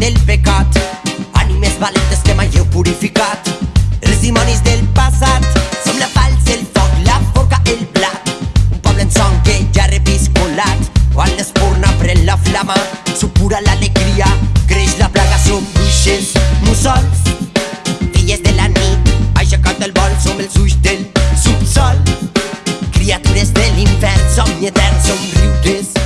del pecat. Ànimes valentes que m'heu purificat. Els dimonis del passat. Som la falç, el foc, la forca, el blat. Un poble en son que ja repis colat Quan l'espurna pren la flama. Supura l'alegria, creix la plaga Som bruixes, mussols Filles de la nit, aixecat del vol Som els ulls del subsol. Criatures de l'infern, somni etern, somriures